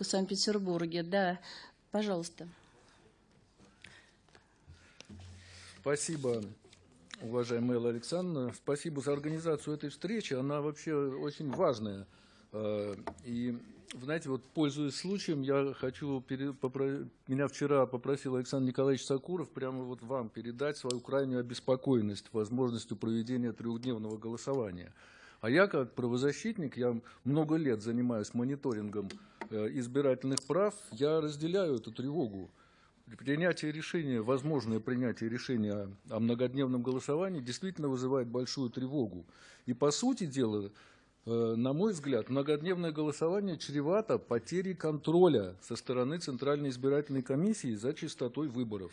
только в Санкт-Петербурге. Да, пожалуйста. Спасибо, уважаемая Элла Александровна. Спасибо за организацию этой встречи. Она вообще очень важная. Э, и, знаете, вот пользуясь случаем, я хочу, меня вчера попросил Александр Николаевич Сакуров прямо вот вам передать свою крайнюю обеспокоенность возможностью проведения трехдневного голосования. А я как правозащитник, я много лет занимаюсь мониторингом избирательных прав, я разделяю эту тревогу. Принятие решения, возможное принятие решения о многодневном голосовании действительно вызывает большую тревогу. И по сути дела, э, на мой взгляд, многодневное голосование чревато потерей контроля со стороны Центральной избирательной комиссии за чистотой выборов.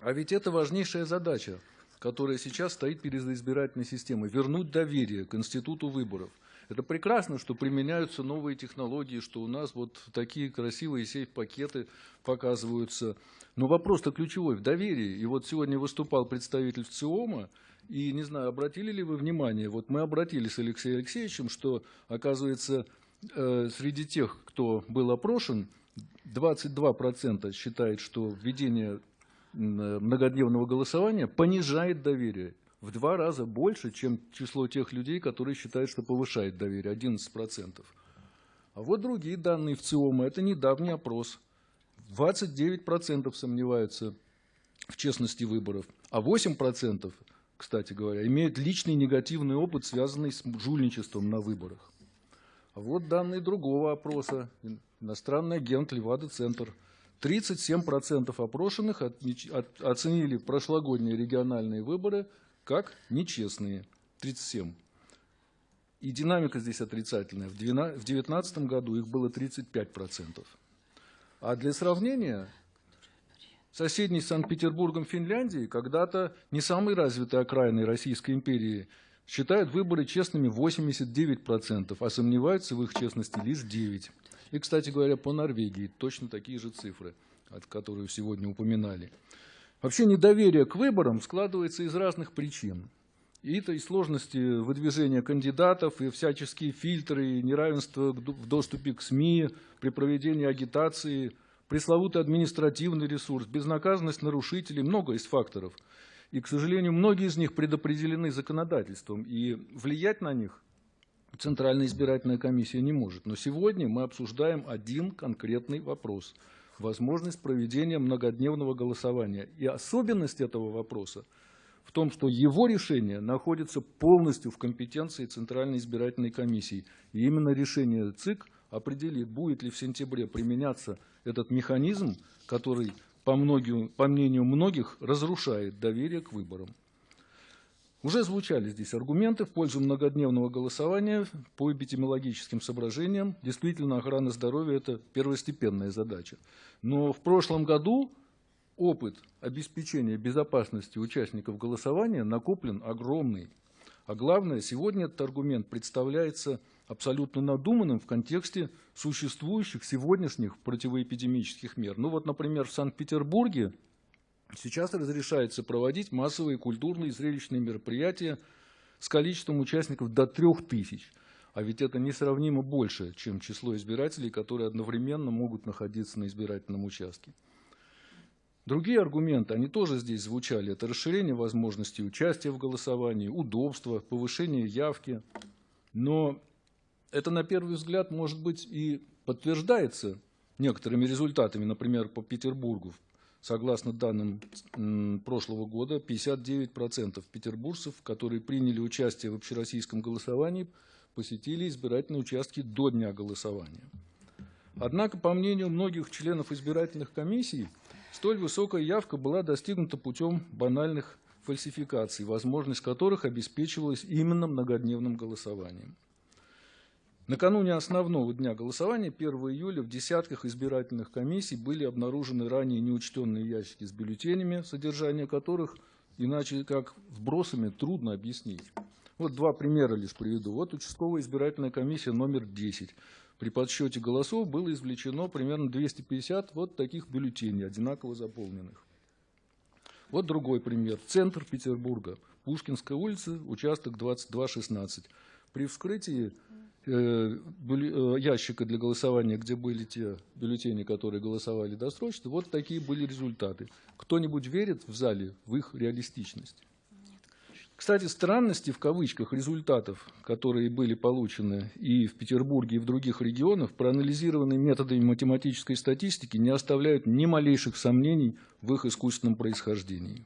А ведь это важнейшая задача, которая сейчас стоит перед избирательной системой – вернуть доверие к институту выборов – это прекрасно, что применяются новые технологии, что у нас вот такие красивые сейф-пакеты показываются. Но вопрос-то ключевой в доверии. И вот сегодня выступал представитель ВЦИОМа, и, не знаю, обратили ли вы внимание, вот мы обратились с Алексеем Алексеевичем, что, оказывается, э, среди тех, кто был опрошен, 22% считает, что введение многодневного голосования понижает доверие в два раза больше, чем число тех людей, которые считают, что повышает доверие, 11%. А вот другие данные в ЦИОМа, это недавний опрос. 29% сомневаются в честности выборов, а 8%, кстати говоря, имеют личный негативный опыт, связанный с жульничеством на выборах. А вот данные другого опроса. Иностранный агент Левада-центр. 37% опрошенных оценили прошлогодние региональные выборы как нечестные, 37. И динамика здесь отрицательная. В 2019 году их было 35%. А для сравнения, соседний с Санкт-Петербургом Финляндии, когда-то не самой развитой окраиной Российской империи, считают выборы честными 89%, а сомневаются в их честности лишь 9%. И, кстати говоря, по Норвегии точно такие же цифры, которые сегодня упоминали. Вообще недоверие к выборам складывается из разных причин. И это и сложности выдвижения кандидатов, и всяческие фильтры, и неравенство в доступе к СМИ, при проведении агитации, пресловутый административный ресурс, безнаказанность нарушителей, много из факторов. И, к сожалению, многие из них предопределены законодательством, и влиять на них Центральная избирательная комиссия не может. Но сегодня мы обсуждаем один конкретный вопрос – возможность проведения многодневного голосования. И особенность этого вопроса в том, что его решение находится полностью в компетенции Центральной избирательной комиссии. И именно решение ЦИК определит, будет ли в сентябре применяться этот механизм, который, по, многим, по мнению многих, разрушает доверие к выборам. Уже звучали здесь аргументы в пользу многодневного голосования по эпидемиологическим соображениям. Действительно, охрана здоровья – это первостепенная задача. Но в прошлом году опыт обеспечения безопасности участников голосования накоплен огромный. А главное, сегодня этот аргумент представляется абсолютно надуманным в контексте существующих сегодняшних противоэпидемических мер. Ну вот, например, в Санкт-Петербурге Сейчас разрешается проводить массовые культурные и зрелищные мероприятия с количеством участников до 3000. А ведь это несравнимо больше, чем число избирателей, которые одновременно могут находиться на избирательном участке. Другие аргументы, они тоже здесь звучали. Это расширение возможностей участия в голосовании, удобство, повышение явки. Но это, на первый взгляд, может быть и подтверждается некоторыми результатами, например, по Петербургу. Согласно данным прошлого года, 59% петербуржцев, которые приняли участие в общероссийском голосовании, посетили избирательные участки до дня голосования. Однако, по мнению многих членов избирательных комиссий, столь высокая явка была достигнута путем банальных фальсификаций, возможность которых обеспечивалась именно многодневным голосованием. Накануне основного дня голосования, 1 июля, в десятках избирательных комиссий были обнаружены ранее неучтенные ящики с бюллетенями, содержание которых иначе как вбросами трудно объяснить. Вот два примера лишь приведу. Вот участковая избирательная комиссия номер 10. При подсчете голосов было извлечено примерно 250 вот таких бюллетеней, одинаково заполненных. Вот другой пример. Центр Петербурга. Пушкинская улица, участок 2216. При вскрытии ящика для голосования, где были те бюллетени, которые голосовали досрочно, вот такие были результаты. Кто-нибудь верит в зале в их реалистичность? Кстати, странности в кавычках результатов, которые были получены и в Петербурге, и в других регионах, проанализированные методами математической статистики, не оставляют ни малейших сомнений в их искусственном происхождении.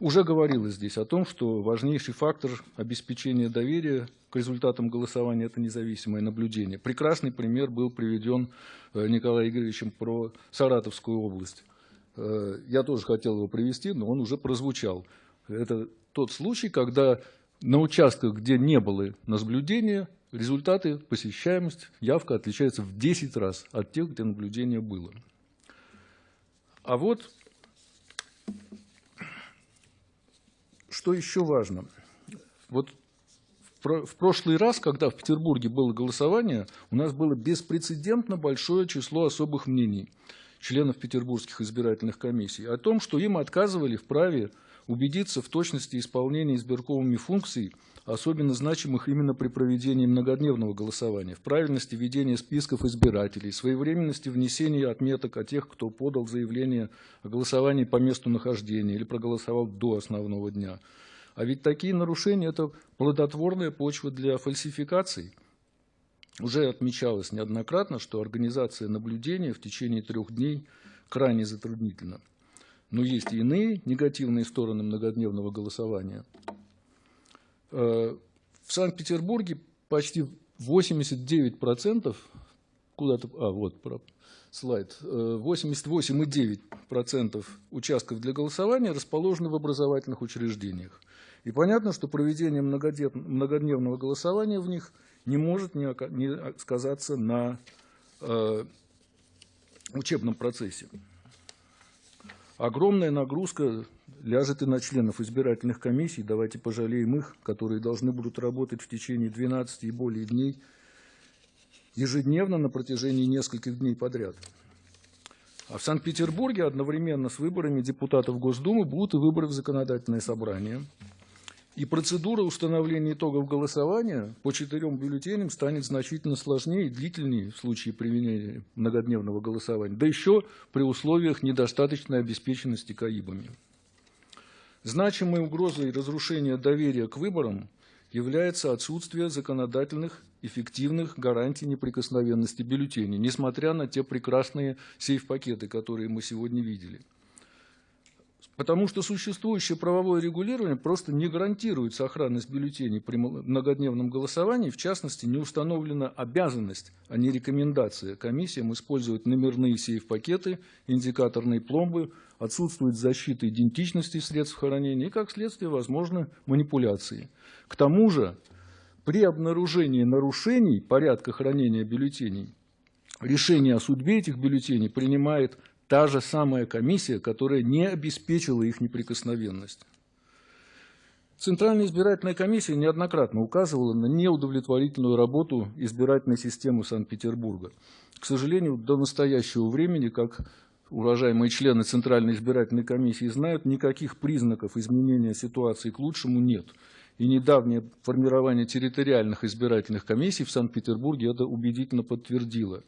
Уже говорилось здесь о том, что важнейший фактор обеспечения доверия к результатам голосования – это независимое наблюдение. Прекрасный пример был приведен э, Николаем Игоревичем про Саратовскую область. Э, Я тоже хотел его привести, но он уже прозвучал. Это тот случай, когда на участках, где не было наблюдения, результаты, посещаемость, явка отличается в 10 раз от тех, где наблюдение было. А вот что еще важно. Вот в про- в прошлый раз, когда в Петербурге было голосование, у нас было беспрецедентно большое число особых мнений членов петербургских избирательных комиссий о том, что им отказывали в праве убедиться в точности исполнения избирковыми функций, особенно значимых именно при проведении многодневного голосования, в правильности ведения списков избирателей, своевременности внесения отметок о тех, кто подал заявление о голосовании по месту нахождения или проголосовал до основного дня. А ведь такие нарушения – это плодотворная почва для фальсификаций. Уже отмечалось неоднократно, что организация наблюдения в течение трех дней крайне затруднительна. Но есть и иные негативные стороны многодневного голосования. Э, В Санкт-Петербурге почти 89% куда-то, а вот слайд, Э, 88,9% участков для голосования расположены в образовательных учреждениях. И понятно, что проведение многодневного голосования в них не может не не сказаться на э, учебном процессе. Огромная нагрузка ляжет и на членов избирательных комиссий. Давайте пожалеем их, которые должны будут работать в течение 12 и более дней ежедневно на протяжении нескольких дней подряд. А в Санкт-Петербурге одновременно с выборами депутатов Госдумы будут и выборы в законодательное собрание. И процедура установления итогов голосования по четырем бюллетеням станет значительно сложнее и длительнее в случае применения многодневного голосования, да еще при условиях недостаточной обеспеченности КАИБами. Значимой угрозой разрушения доверия к выборам является отсутствие законодательных эффективных гарантий неприкосновенности бюллетеней, несмотря на те прекрасные сейф-пакеты, которые мы сегодня видели. Потому что существующее правовое регулирование просто не гарантирует сохранность бюллетеней при многодневном голосовании. В частности, не установлена обязанность, а не рекомендация комиссиям использовать номерные сейф-пакеты, индикаторные пломбы, отсутствует защита идентичности средств хранения и, как следствие, возможны манипуляции. К тому же, при обнаружении нарушений порядка хранения бюллетеней, решение о судьбе этих бюллетеней принимает та же самая комиссия, которая не обеспечила их неприкосновенность. Центральная избирательная комиссия неоднократно указывала на неудовлетворительную работу избирательной системы Санкт-Петербурга. К сожалению, до настоящего времени, как уважаемые члены Центральной избирательной комиссии знают, никаких признаков изменения ситуации к лучшему нет. И недавнее формирование территориальных избирательных комиссий в Санкт-Петербурге это убедительно подтвердило.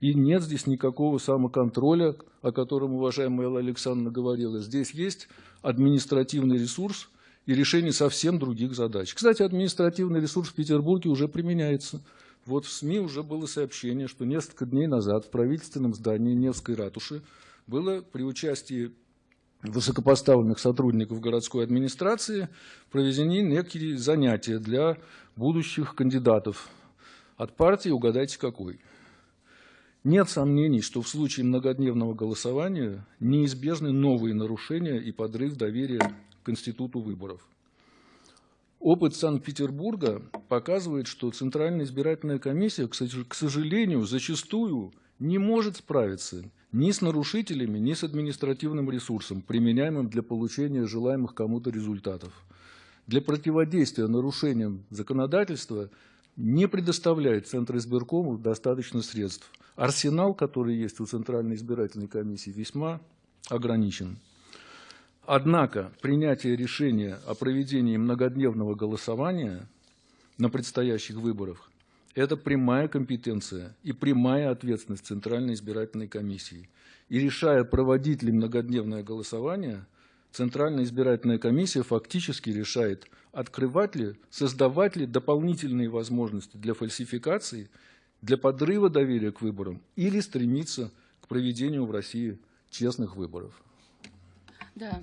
И нет здесь никакого самоконтроля, о котором уважаемая Элла Александровна говорила. Здесь есть административный ресурс и решение совсем других задач. Кстати, административный ресурс в Петербурге уже применяется. Вот в СМИ уже было сообщение, что несколько дней назад в правительственном здании Невской ратуши было при участии высокопоставленных сотрудников городской администрации проведены некие занятия для будущих кандидатов от партии, угадайте какой. Нет сомнений, что в случае многодневного голосования неизбежны новые нарушения и подрыв доверия к институту выборов. Опыт Санкт-Петербурга показывает, что Центральная избирательная комиссия, к сож- к сожалению, зачастую не может справиться ни с нарушителями, ни с административным ресурсом, применяемым для получения желаемых кому-то результатов. Для противодействия нарушениям законодательства не предоставляет Центр избиркому достаточно средств. Арсенал, который есть у Центральной избирательной комиссии, весьма ограничен. Однако принятие решения о проведении многодневного голосования на предстоящих выборах Это прямая компетенция и прямая ответственность Центральной избирательной комиссии. И решая, проводить ли многодневное голосование, Центральная избирательная комиссия фактически решает, открывать ли, создавать ли дополнительные возможности для фальсификации, для подрыва доверия к выборам или стремиться к проведению в России честных выборов. Да,